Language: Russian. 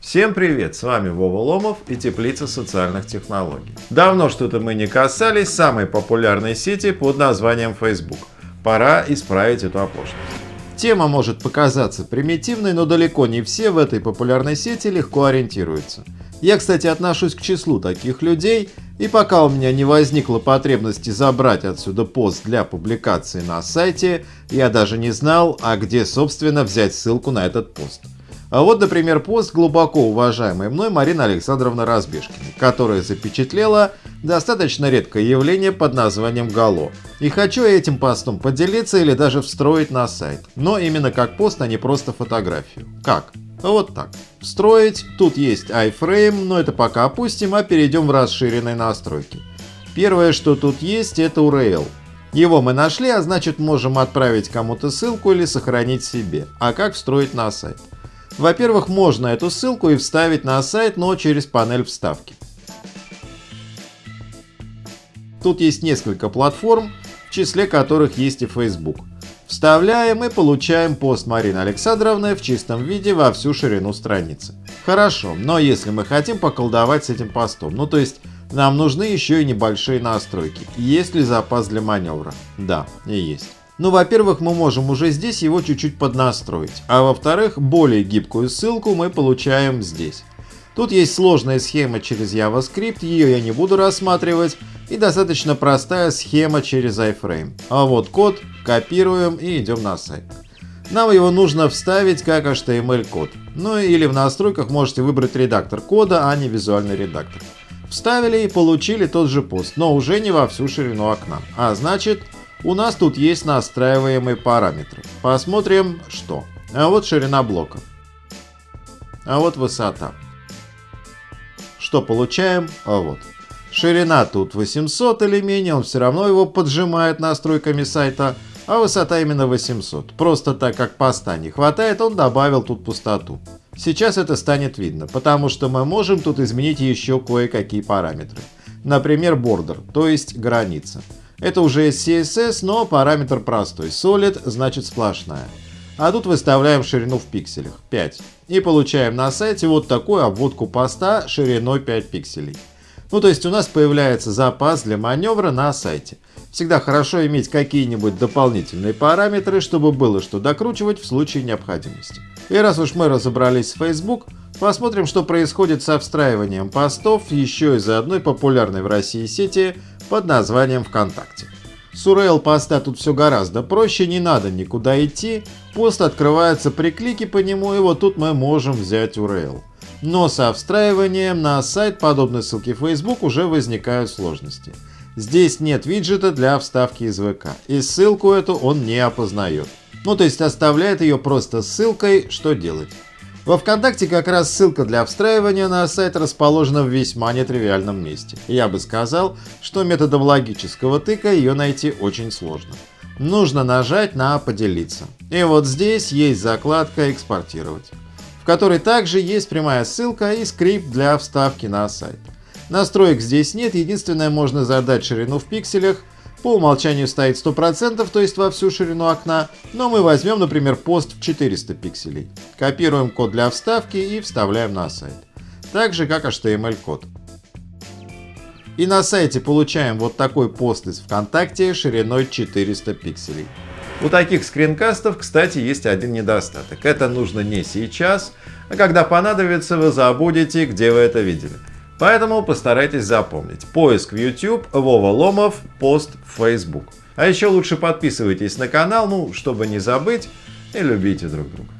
Всем привет, с вами Вова Ломов и Теплица социальных технологий. Давно что-то мы не касались самой популярной сети под названием Facebook. Пора исправить эту оплошность. Тема может показаться примитивной, но далеко не все в этой популярной сети легко ориентируются. Я, кстати, отношусь к числу таких людей, и пока у меня не возникла потребности забрать отсюда пост для публикации на сайте, я даже не знал, а где, собственно, взять ссылку на этот пост. А вот, например, пост глубоко уважаемой мной Марины Александровны Разбежкиной, которая запечатлела достаточно редкое явление под названием Гало. И хочу этим постом поделиться или даже встроить на сайт. Но именно как пост, а не просто фотографию. Как? Вот так. Встроить. Тут есть iFrame, но это пока опустим, а перейдем в расширенные настройки. Первое, что тут есть, это URL. Его мы нашли, а значит можем отправить кому-то ссылку или сохранить себе. А как встроить на сайт? Во-первых, можно эту ссылку и вставить на сайт, но через панель вставки. Тут есть несколько платформ, в числе которых есть и Facebook. Вставляем и получаем пост Марины Александровны в чистом виде во всю ширину страницы. Хорошо, но если мы хотим поколдовать с этим постом, ну то есть нам нужны еще и небольшие настройки. Есть ли запас для маневра? Да, и есть. Ну, во-первых, мы можем уже здесь его чуть-чуть поднастроить, а во-вторых, более гибкую ссылку мы получаем здесь. Тут есть сложная схема через JavaScript, ее я не буду рассматривать, и достаточно простая схема через iFrame. А вот код копируем и идем на сайт. Нам его нужно вставить как HTML-код. Ну или в настройках можете выбрать редактор кода, а не визуальный редактор. Вставили и получили тот же пост, но уже не во всю ширину окна. А значит, у нас тут есть настраиваемые параметры. Посмотрим, что. А вот ширина блока. А вот высота. Что получаем? А вот. Ширина тут 800 или менее, он все равно его поджимает настройками сайта, а высота именно 800. Просто так как поста не хватает, он добавил тут пустоту. Сейчас это станет видно, потому что мы можем тут изменить еще кое-какие параметры. Например, border, то есть граница. Это уже CSS, но параметр простой. Solid значит сплошная. А тут выставляем ширину в пикселях 5. И получаем на сайте вот такую обводку поста шириной 5 пикселей. Ну то есть у нас появляется запас для маневра на сайте. Всегда хорошо иметь какие-нибудь дополнительные параметры, чтобы было что докручивать в случае необходимости. И раз уж мы разобрались с Facebook, посмотрим, что происходит со встраиванием постов еще из одной популярной в России сети под названием ВКонтакте. С URL поста тут все гораздо проще, не надо никуда идти, пост открывается при клике по нему и вот тут мы можем взять URL. Но со встраиванием на сайт подобной ссылки в Facebook уже возникают сложности. Здесь нет виджета для вставки из ВК, и ссылку эту он не опознает. Ну то есть оставляет ее просто ссылкой, что делать. Во ВКонтакте как раз ссылка для встраивания на сайт расположена в весьма нетривиальном месте. Я бы сказал, что методом логического тыка ее найти очень сложно. Нужно нажать на «Поделиться». И вот здесь есть закладка «Экспортировать», в которой также есть прямая ссылка и скрипт для вставки на сайт. Настроек здесь нет, единственное можно задать ширину в пикселях по умолчанию стоит 100%, то есть во всю ширину окна, но мы возьмем, например, пост в 400 пикселей. Копируем код для вставки и вставляем на сайт. Так же, как HTML-код. И на сайте получаем вот такой пост из ВКонтакте шириной 400 пикселей. У таких скринкастов, кстати, есть один недостаток. Это нужно не сейчас, а когда понадобится, вы забудете, где вы это видели. Поэтому постарайтесь запомнить. Поиск в YouTube, Вова Ломов, пост в Facebook. А еще лучше подписывайтесь на канал, ну, чтобы не забыть, и любите друг друга.